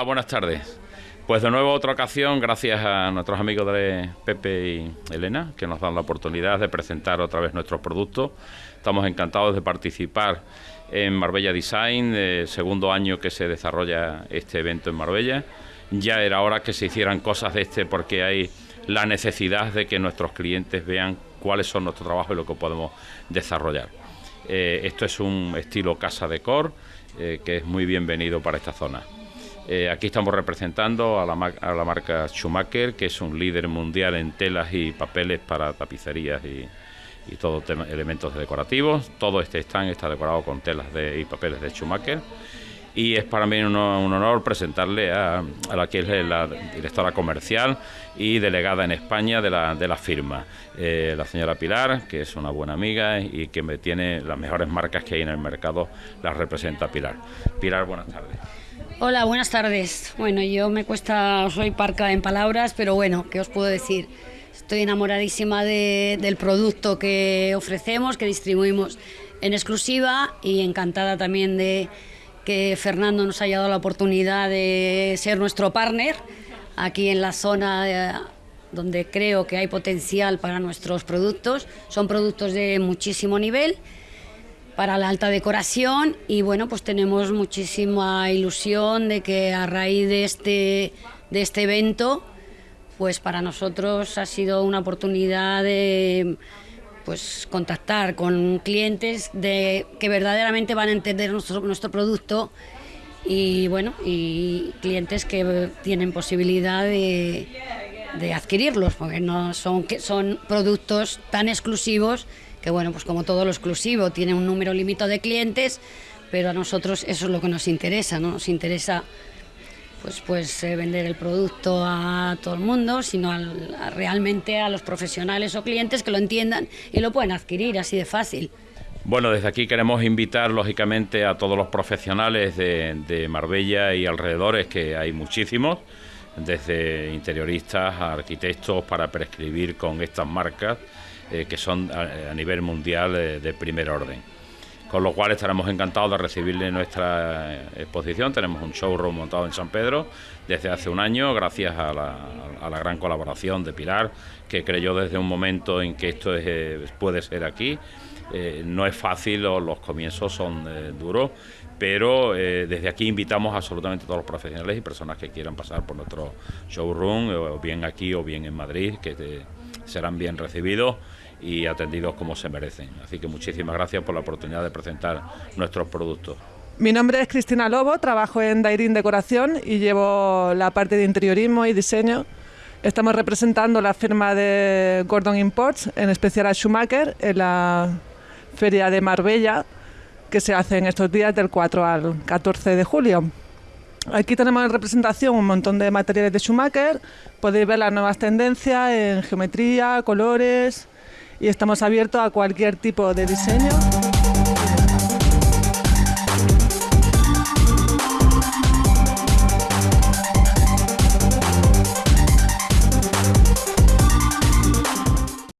buenas tardes. Pues de nuevo otra ocasión, gracias a nuestros amigos de Pepe y Elena, que nos dan la oportunidad de presentar otra vez nuestros productos. Estamos encantados de participar en Marbella Design, el segundo año que se desarrolla este evento en Marbella. Ya era hora que se hicieran cosas de este porque hay la necesidad de que nuestros clientes vean cuáles son nuestros trabajos y lo que podemos desarrollar. Eh, esto es un estilo casa decor eh, que es muy bienvenido para esta zona. Eh, aquí estamos representando a la, marca Schumacher, que es un líder mundial en telas y papeles para tapicerías y, y todos elementos decorativos. Todo este stand está decorado con telas y papeles de Schumacher. Y es para mí un, honor presentarle a, la que es la directora comercial y delegada en España de la, de la firma, eh, la señora Pilar, que es una buena amiga y que me tiene las mejores marcas que hay en el mercado, las representa Pilar. Pilar, buenas tardes. Hola, buenas tardes. Bueno, yo me cuesta, soy parca en palabras, pero bueno, ¿qué os puedo decir? Estoy enamoradísima del producto que ofrecemos, que distribuimos en exclusiva y encantada también de que Fernando nos haya dado la oportunidad de ser nuestro partner aquí en la zona donde creo que hay potencial para nuestros productos. Son productos de muchísimo nivel para la alta decoración y bueno, pues tenemos muchísima ilusión de que a raíz de este, de este evento, pues para nosotros ha sido una oportunidad de pues contactar con clientes de que verdaderamente van a entender nuestro, nuestro producto y bueno, y clientes que tienen posibilidad de, de adquirirlos, porque no son, son productos tan exclusivos que bueno, pues como todo lo exclusivo, tiene un número limitado de clientes, pero a nosotros eso es lo que nos interesa, ¿no? Nos interesa pues, pues eh, vender el producto a todo el mundo, sino realmente a los profesionales o clientes que lo entiendan y lo pueden adquirir así de fácil. Bueno, desde aquí queremos invitar lógicamente a todos los profesionales de, Marbella y alrededores, que hay muchísimos, desde interioristas a arquitectos, para prescribir con estas marcas eh, que son a, nivel mundial eh, de primer orden con lo cual estaremos encantados de recibirle nuestra exposición. Tenemos un showroom montado en San Pedro desde hace un año, gracias a la, gran colaboración de Pilar, que creyó desde un momento en que esto eh, puede ser aquí. Eh, no es fácil, los, comienzos son eh, duros, pero desde aquí invitamos absolutamente a todos los profesionales y personas que quieran pasar por nuestro showroom, o bien aquí o bien en Madrid, que serán bien recibidos y atendidos como se merecen. Así que muchísimas gracias por la oportunidad de presentar nuestros productos. Mi nombre es Cristina Lobo, trabajo en Dairin Decoración y llevo la parte de interiorismo y diseño. Estamos representando la firma de Gordon Imports, en especial a Schumacher, en la feria de Marbella, que se hace en estos días del 4 al 14 de julio. Aquí tenemos en representación un montón de materiales de Schumacher. Podéis ver las nuevas tendencias en geometría, colores, y estamos abiertos a cualquier tipo de diseño.